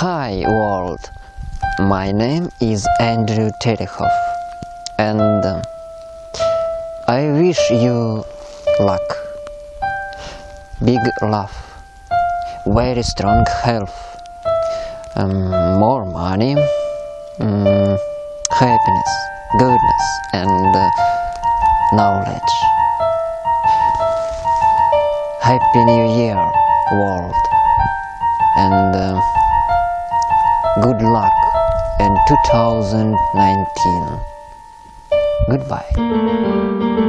Hi world, my name is Andrew Terehov and um, I wish you luck, big love, very strong health, um, more money, um, happiness, goodness. And uh, knowledge. Happy New Year world 2019. Goodbye.